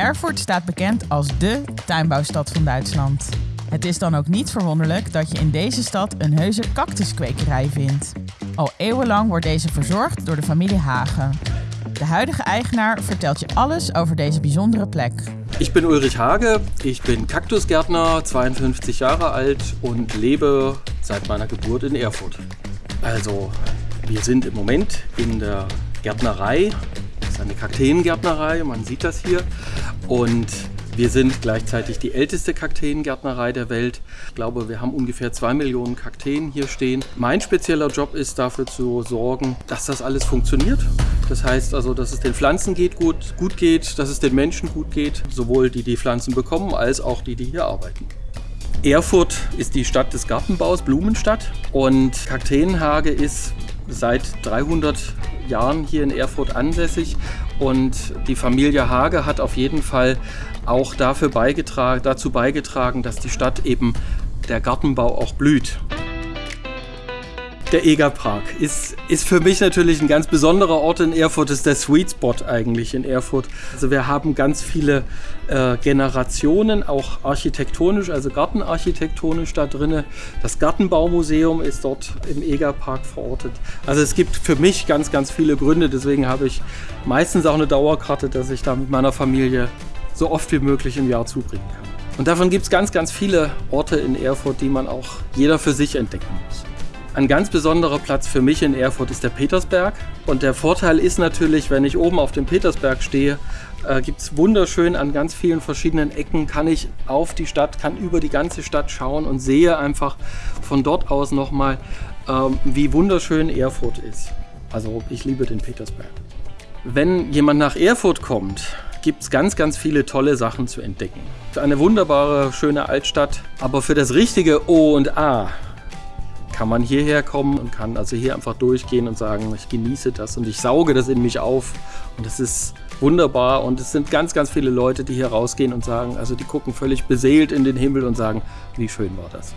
Erfurt staat bekend als dé tuinbouwstad van Duitsland. Het is dan ook niet verwonderlijk dat je in deze stad een heuse cactuskwekerij vindt. Al eeuwenlang wordt deze verzorgd door de familie Hagen. De huidige eigenaar vertelt je alles over deze bijzondere plek. Ich bin Ulrich Hage, ich bin Kaktusgärtner, 52 Jahre alt und lebe seit meiner Geburt in Erfurt. Also, wir sind im Moment in der Gärtnerei, eine Kakteengärtnerei, man sieht das hier. Und wir sind gleichzeitig die älteste Kakteengärtnerei der Welt. Ich glaube, wir haben ungefähr zwei Millionen Kakteen hier stehen. Mein spezieller Job ist dafür zu sorgen, dass das alles funktioniert. Das heißt also, dass es den Pflanzen geht gut, gut geht, dass es den Menschen gut geht, sowohl die die Pflanzen bekommen, als auch die, die hier arbeiten. Erfurt ist die Stadt des Gartenbaus, Blumenstadt und Kakteenhage ist seit 300 Jahren hier in Erfurt ansässig und die Familie Hage hat auf jeden Fall auch dafür beigetragen, dazu beigetragen, dass die Stadt eben der Gartenbau auch blüht. Der Egerpark ist, ist für mich natürlich ein ganz besonderer Ort in Erfurt, ist der Sweet Spot eigentlich in Erfurt. Also wir haben ganz viele äh, Generationen, auch architektonisch, also gartenarchitektonisch da drin. Das Gartenbaumuseum ist dort im Egerpark verortet. Also es gibt für mich ganz, ganz viele Gründe, deswegen habe ich meistens auch eine Dauerkarte, dass ich da mit meiner Familie so oft wie möglich im Jahr zubringen kann. Und davon gibt es ganz, ganz viele Orte in Erfurt, die man auch jeder für sich entdecken muss. Ein ganz besonderer Platz für mich in Erfurt ist der Petersberg. Und der Vorteil ist natürlich, wenn ich oben auf dem Petersberg stehe, äh, gibt es wunderschön an ganz vielen verschiedenen Ecken, kann ich auf die Stadt, kann über die ganze Stadt schauen und sehe einfach von dort aus nochmal, ähm, wie wunderschön Erfurt ist. Also ich liebe den Petersberg. Wenn jemand nach Erfurt kommt, gibt es ganz, ganz viele tolle Sachen zu entdecken. Eine wunderbare, schöne Altstadt, aber für das richtige O und A kann man hierher kommen und kann also hier einfach durchgehen und sagen, ich genieße das und ich sauge das in mich auf und das ist wunderbar und es sind ganz, ganz viele Leute, die hier rausgehen und sagen, also die gucken völlig beseelt in den Himmel und sagen, wie schön war das.